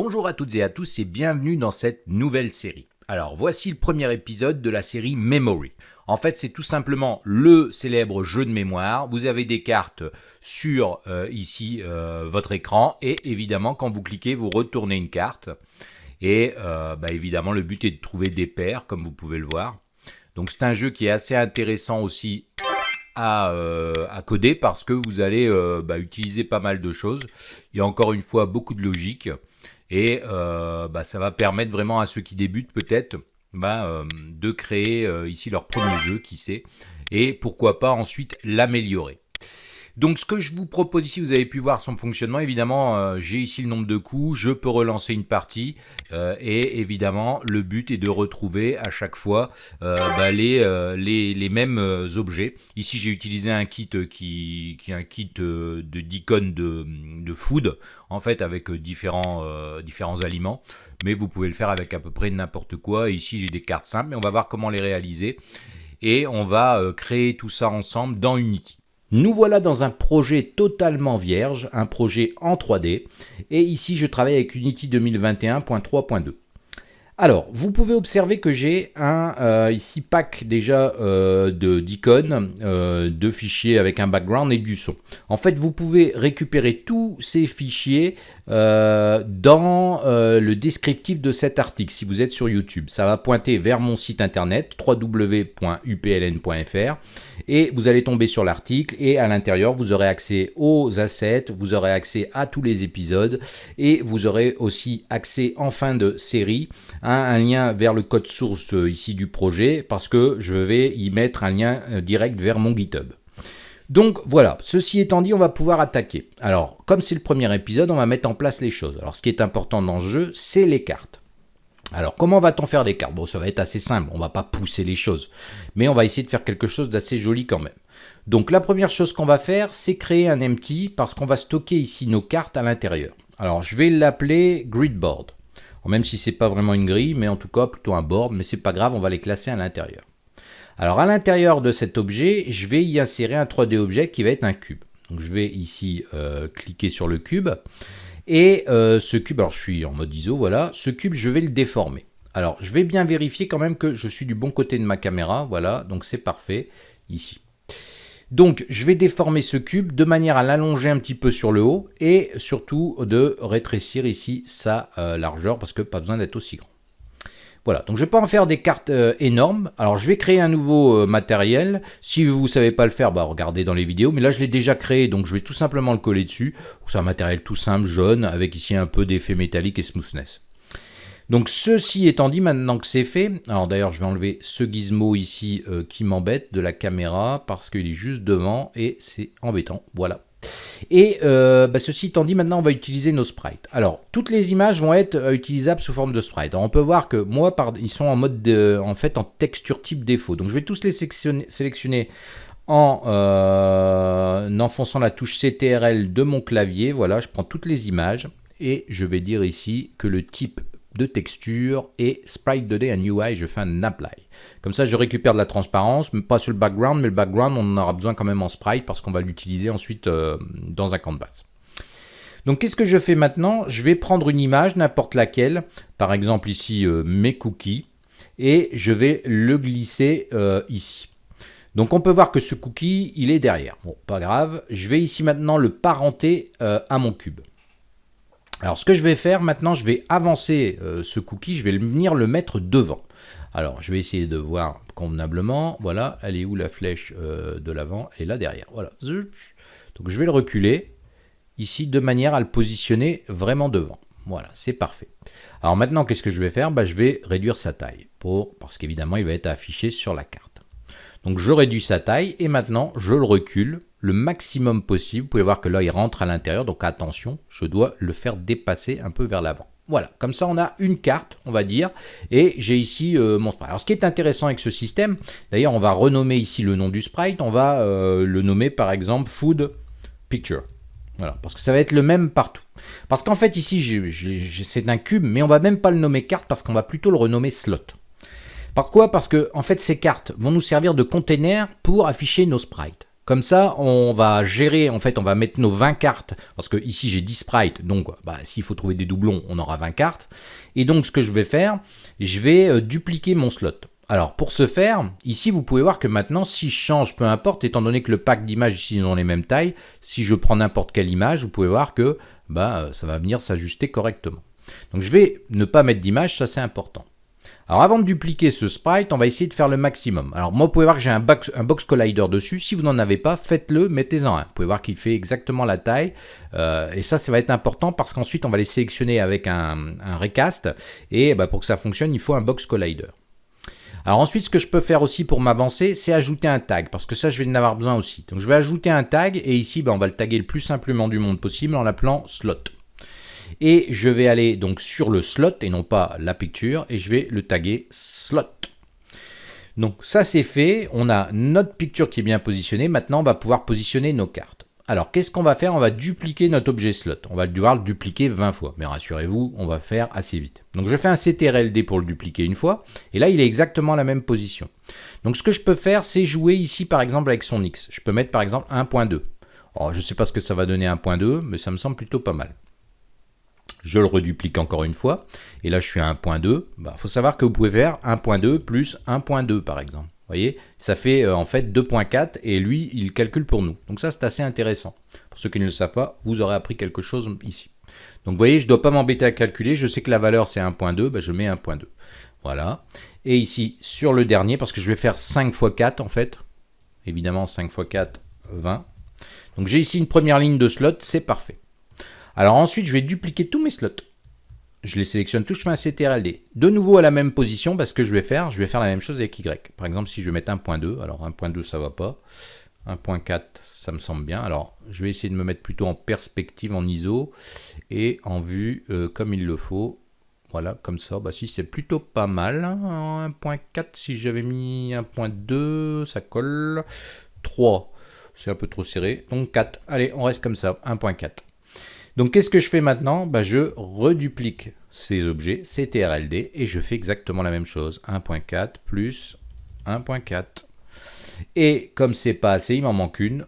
Bonjour à toutes et à tous et bienvenue dans cette nouvelle série. Alors voici le premier épisode de la série Memory. En fait c'est tout simplement le célèbre jeu de mémoire. Vous avez des cartes sur euh, ici euh, votre écran et évidemment quand vous cliquez vous retournez une carte. Et euh, bah, évidemment le but est de trouver des paires comme vous pouvez le voir. Donc c'est un jeu qui est assez intéressant aussi à, coder parce que vous allez bah, utiliser pas mal de choses. Il y a encore une fois beaucoup de logique et euh, bah, ça va permettre vraiment à ceux qui débutent peut-être bah, de créer ici leur premier jeu, qui sait, et pourquoi pas ensuite l'améliorer. Donc ce que je vous propose ici, vous avez pu voir son fonctionnement, évidemment euh, j'ai ici le nombre de coups, je peux relancer une partie euh, et évidemment le but est de retrouver à chaque fois euh, bah, les, les, mêmes objets. Ici j'ai utilisé un kit qui, qui est un kit de d'icônes de, de, food en fait avec différents, différents aliments mais vous pouvez le faire avec à peu près n'importe quoi. ici j'ai des cartes simples mais on va voir comment les réaliser et on va créer tout ça ensemble dans Unity. Nous voilà dans un projet totalement vierge, un projet en 3D, et ici je travaille avec Unity 2021.3.2. Alors, vous pouvez observer que j'ai un euh, ici pack déjà euh, d'icônes, euh, de fichiers avec un background et du son. En fait, vous pouvez récupérer tous ces fichiers dans le descriptif de cet article si vous êtes sur YouTube. Ça va pointer vers mon site internet www.upln.fr et vous allez tomber sur l'article et à l'intérieur vous aurez accès aux assets, vous aurez accès à tous les épisodes et vous aurez aussi accès en fin de série un lien vers le code source euh, ici du projet parce que je vais y mettre un lien euh, direct vers mon GitHub. Donc voilà, ceci étant dit, on va pouvoir attaquer. Alors, comme c'est le premier épisode, on va mettre en place les choses. Alors, ce qui est important dans ce jeu, c'est les cartes. Alors, comment va-t-on faire des cartes? Bon, ça va être assez simple, on va pas pousser les choses. Mais on va essayer de faire quelque chose d'assez joli quand même. Donc, la première chose qu'on va faire, c'est créer un empty, parce qu'on va stocker ici nos cartes à l'intérieur. Alors, je vais l'appeler gridboard même si c'est pas vraiment une grille, mais en tout cas plutôt un board, mais c'est pas grave, on va les classer à l'intérieur. Alors à l'intérieur de cet objet, je vais y insérer un 3D objet qui va être un cube. Donc je vais ici euh, cliquer sur le cube, et euh, ce cube, alors je suis en mode ISO, voilà, ce cube je vais le déformer. Alors je vais bien vérifier quand même que je suis du bon côté de ma caméra, voilà, donc c'est parfait, ici. Donc je vais déformer ce cube de manière à l'allonger un petit peu sur le haut et surtout de rétrécir ici sa euh, largeur parce que pas besoin d'être aussi grand. Voilà, donc je ne vais pas en faire des cartes euh, énormes. Alors je vais créer un nouveau euh, matériel. Si vous ne savez pas le faire, bah, regardez dans les vidéos. Mais là je l'ai déjà créé, donc je vais tout simplement le coller dessus. C'est un matériel tout simple, jaune, avec ici un peu d'effet métallique et smoothness. Donc ceci étant dit, maintenant que c'est fait, alors d'ailleurs je vais enlever ce gizmo ici euh, qui m'embête de la caméra parce qu'il est juste devant et c'est embêtant, voilà. Et euh, bah, ceci étant dit, maintenant on va utiliser nos sprites. Alors, toutes les images vont être euh, utilisables sous forme de sprites. on peut voir que moi, ils sont en mode, de, en fait, en texture type défaut. Donc je vais tous les sélectionner, en enfonçant la touche CTRL de mon clavier. Voilà, je prends toutes les images et je vais dire ici que le type de texture et sprite 2D and UI, je fais un apply. Comme ça, je récupère de la transparence, pas sur le background, mais le background, on en aura besoin quand même en sprite parce qu'on va l'utiliser ensuite euh, dans un canvas. Donc, qu'est-ce que je fais maintenant? Je vais prendre une image, n'importe laquelle, par exemple ici euh, mes cookies, et je vais le glisser euh, ici. Donc on peut voir que ce cookie, il est derrière. Bon, pas grave. Je vais ici maintenant le parenter à mon cube. Alors ce que je vais faire maintenant, je vais avancer euh, ce cookie, je vais venir le mettre devant. Alors je vais essayer de voir convenablement, voilà, elle est où la flèche euh, de l'avant? Elle est là derrière, voilà. Donc je vais le reculer ici de manière à le positionner vraiment devant. Voilà, c'est parfait. Alors maintenant, qu'est-ce que je vais faire? Bah, Je vais réduire sa taille, parce qu'évidemment, il va être affiché sur la carte. Donc je réduis sa taille, et maintenant, je le recule le maximum possible. Vous pouvez voir que là, il rentre à l'intérieur, donc attention, je dois le faire dépasser un peu vers l'avant. Voilà, comme ça on a une carte, on va dire, et j'ai ici euh, mon sprite. Alors ce qui est intéressant avec ce système, d'ailleurs on va renommer ici le nom du sprite, on va euh, le nommer par exemple Food Picture. Voilà, parce que ça va être le même partout. Parce qu'en fait ici c'est un cube, mais on va même pas le nommer carte parce qu'on va plutôt le renommer slot. Pourquoi? Parce que en fait ces cartes vont nous servir de container pour afficher nos sprites. Comme ça, on va gérer, en fait, on va mettre nos 20 cartes, parce que ici j'ai 10 sprites, donc bah, s'il faut trouver des doublons, on aura 20 cartes. Et donc ce que je vais faire, je vais euh, dupliquer mon slot. Alors pour ce faire, ici vous pouvez voir que maintenant si je change, peu importe, étant donné que le pack d'images ici ils ont les mêmes tailles, si je prends n'importe quelle image, vous pouvez voir que bah, ça va venir s'ajuster correctement. Donc je vais ne pas mettre d'image, ça c'est important. Alors avant de dupliquer ce sprite, on va essayer de faire le maximum. Alors moi, vous pouvez voir que j'ai un box, collider dessus. Si vous n'en avez pas, faites-le, mettez-en un. Vous pouvez voir qu'il fait exactement la taille. Euh, et ça, ça va être important parce qu'ensuite, on va les sélectionner avec un, recast. Et bah, pour que ça fonctionne, il faut un box collider. Alors ensuite, ce que je peux faire aussi pour m'avancer, c'est ajouter un tag, parce que ça, je vais en avoir besoin aussi. Donc je vais ajouter un tag, et ici, bah, on va le taguer le plus simplement du monde possible en l'appelant slot. Et je vais aller donc sur le slot et non pas la picture et je vais le taguer slot. Donc ça c'est fait, on a notre picture qui est bien positionnée, maintenant on va pouvoir positionner nos cartes. Alors qu'est-ce qu'on va faire? On va dupliquer notre objet slot, on va devoir le dupliquer 20 fois, mais rassurez-vous, on va faire assez vite. Donc je fais un CTRLD pour le dupliquer une fois, et là il est exactement la même position. Donc ce que je peux faire, c'est jouer ici par exemple avec son X. Je peux mettre par exemple 1.2. je ne sais pas ce que ça va donner 1.2, mais ça me semble plutôt pas mal je le reduplique encore une fois, et là je suis à 1.2, il bah, faut savoir que vous pouvez faire 1.2 plus 1.2 par exemple. Vous voyez, ça fait euh, en fait 2.4 et lui, il calcule pour nous. Donc ça, c'est assez intéressant. Pour ceux qui ne le savent pas, vous aurez appris quelque chose ici. Donc vous voyez, je ne dois pas m'embêter à calculer. Je sais que la valeur, c'est 1.2, bah, je mets 1.2. Voilà. Et ici, sur le dernier, parce que je vais faire 5 x 4 en fait. Évidemment, 5 x 4, 20. Donc j'ai ici une première ligne de slot, c'est parfait. Alors ensuite, je vais dupliquer tous mes slots. Je les sélectionne tous, je fais un CTRLD. De nouveau à la même position, parce que je vais faire, je vais faire la même chose avec Y. Par exemple, si je vais mettre 1.2, alors 1.2 ça va pas. 1.4 ça me semble bien. Alors je vais essayer de me mettre plutôt en perspective, en ISO, et en vue euh, comme il le faut. Voilà, comme ça, bah si c'est plutôt pas mal. 1.4, hein. si j'avais mis 1.2, ça colle. 3, c'est un peu trop serré. Donc 4, allez, on reste comme ça, 1.4. Donc qu'est-ce que je fais maintenant? Bah, Je reduplique ces objets, CTRLD, et je fais exactement la même chose. 1.4 plus 1.4. Et comme c'est pas assez, il m'en manque une.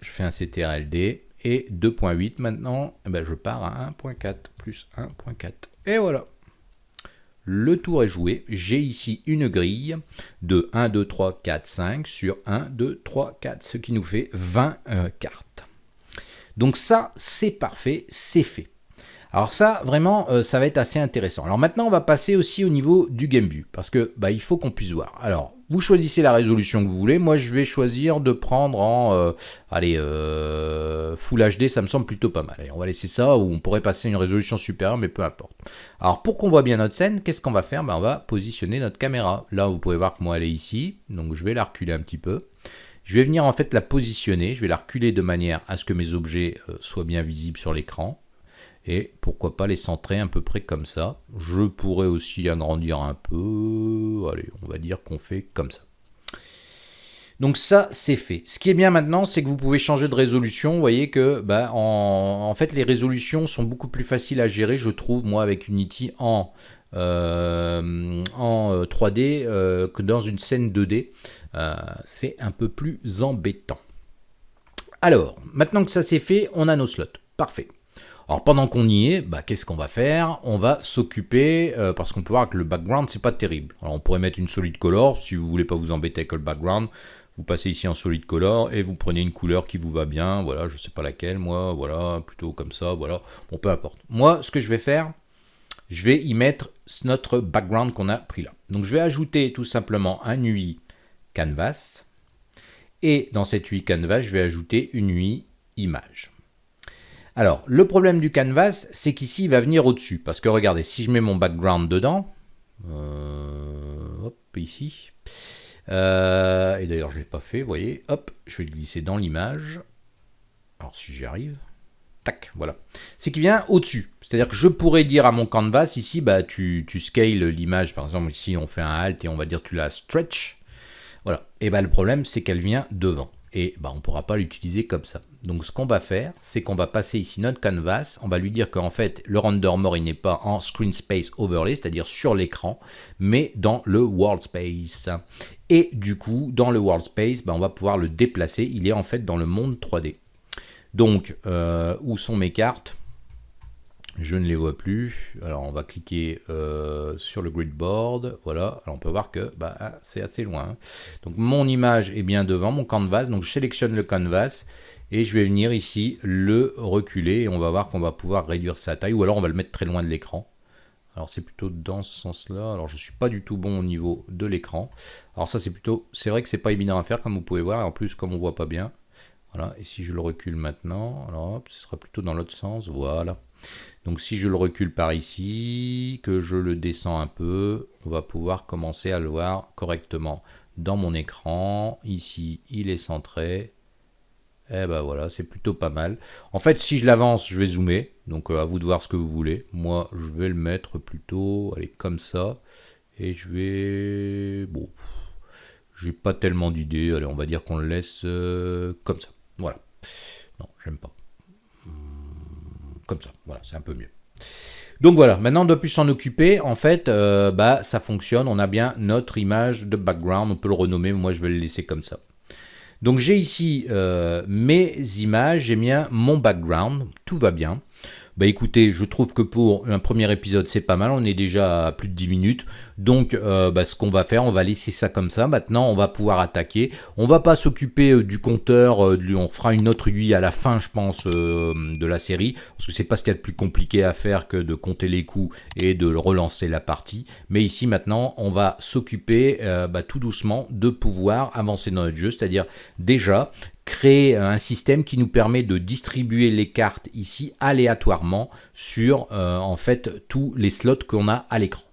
Je fais un CTRLD et 2.8 maintenant, eh ben, je pars à 1.4 plus 1.4. Et voilà. Le tour est joué. J'ai ici une grille de 1, 2, 3, 4, 5 sur 1, 2, 3, 4, ce qui nous fait 20 euh, cartes. Donc ça, c'est parfait, c'est fait. Alors ça, vraiment, euh, ça va être assez intéressant. Alors maintenant, on va passer aussi au niveau du game view, parce que bah, il faut qu'on puisse voir. Alors, vous choisissez la résolution que vous voulez. Moi, je vais choisir de prendre en, euh, allez, euh, Full HD, ça me semble plutôt pas mal. Allez, on va laisser ça, ou on pourrait passer une résolution supérieure, mais peu importe. Alors, pour qu'on voit bien notre scène, qu'est-ce qu'on va faire? Ben, On va positionner notre caméra. Là, vous pouvez voir que moi, elle est ici, donc je vais la reculer un petit peu. Je vais venir en fait la positionner, je vais la reculer de manière à ce que mes objets euh, soient bien visibles sur l'écran. Et pourquoi pas les centrer à peu près comme ça. Je pourrais aussi agrandir un peu. Allez, on va dire qu'on fait comme ça. Donc ça, c'est fait. Ce qui est bien maintenant, c'est que vous pouvez changer de résolution. Vous voyez que bah, en, fait, les résolutions sont beaucoup plus faciles à gérer, je trouve, moi, avec Unity en, euh, en 3D euh, que dans une scène 2D. Euh, c'est un peu plus embêtant. Alors, maintenant que ça c'est fait, on a nos slots. Parfait. Alors pendant qu'on y est, bah, qu'est-ce qu'on va faire? On va s'occuper, euh, parce qu'on peut voir que le background, c'est pas terrible. Alors on pourrait mettre une solid color, si vous voulez pas vous embêter avec le background, vous passez ici en solid color et vous prenez une couleur qui vous va bien, voilà, je sais pas laquelle, moi, voilà, plutôt comme ça, voilà, bon, peu importe. Moi, ce que je vais faire, je vais y mettre notre background qu'on a pris là. Donc je vais ajouter tout simplement un UI canvas. Et dans cette UI canvas, je vais ajouter une UI image. Alors, le problème du canvas, c'est qu'ici, il va venir au-dessus. Parce que regardez, si je mets mon background dedans, euh, ici, euh, et d'ailleurs, je ne l'ai pas fait, vous voyez, hop, je vais le glisser dans l'image. Alors, si j'y arrive, tac, voilà. C'est qu'il vient au-dessus. C'est-à-dire que je pourrais dire à mon canvas, ici, bah, tu, tu scales l'image, par exemple, ici, on fait un alt et on va dire tu la stretch. Voilà. Et ben le problème, c'est qu'elle vient devant. Et ben, on ne pourra pas l'utiliser comme ça. Donc ce qu'on va faire, c'est qu'on va passer ici notre canvas, on va lui dire qu'en fait, le render more, il n'est pas en screen space overlay, c'est-à-dire sur l'écran, mais dans le world space. Et du coup, dans le world space, ben, on va pouvoir le déplacer. Il est en fait dans le monde 3D. Donc, euh, où sont mes cartes? Je ne les vois plus. Alors, on va cliquer euh, sur le grid board. Voilà. Alors, on peut voir que bah, ah, c'est assez loin. Hein. Donc, mon image est bien devant mon canvas. Donc, je sélectionne le canvas. Et je vais venir ici le reculer. Et on va voir qu'on va pouvoir réduire sa taille. Ou alors, on va le mettre très loin de l'écran. Alors c'est plutôt dans ce sens-là. Alors je suis pas du tout bon au niveau de l'écran. Alors ça c'est plutôt, c'est vrai que c'est pas évident à faire comme vous pouvez voir. Et en plus comme on voit pas bien. Voilà. Et si je le recule maintenant, alors hop, ce sera plutôt dans l'autre sens. Voilà. Donc si je le recule par ici, que je le descends un peu, on va pouvoir commencer à le voir correctement dans mon écran. Ici, il est centré. Et eh ben voilà, c'est plutôt pas mal. En fait, si je l'avance, je vais zoomer. Donc euh, à vous de voir ce que vous voulez. Moi, je vais le mettre plutôt, allez, comme ça. Et je vais... Bon, j'ai pas tellement d'idées. Allez, on va dire qu'on le laisse euh, comme ça. Voilà. Non, j'aime pas. Hmm, comme ça, voilà, c'est un peu mieux. Donc voilà, maintenant on doit plus s'en occuper. En fait, euh, bah, ça fonctionne. On a bien notre image de background. On peut le renommer. Moi, je vais le laisser comme ça. Donc j'ai ici euh, mes images, j'ai bien mon background, tout va bien. Bah écoutez, je trouve que pour un premier épisode, c'est pas mal. On est déjà à plus de 10 minutes. Donc, euh, bah, ce qu'on va faire, on va laisser ça comme ça. Maintenant, on va pouvoir attaquer. On va pas s'occuper euh, du compteur. on fera une autre UI à la fin, je pense, de la série. Parce que c'est pas ce qu'il y a de plus compliqué à faire que de compter les coups et de relancer la partie. Mais ici, maintenant, on va s'occuper bah, tout doucement de pouvoir avancer dans notre jeu. C'est-à-dire, déjà, créer un système qui nous permet de distribuer les cartes ici aléatoirement sur euh, en fait tous les slots qu'on a à l'écran.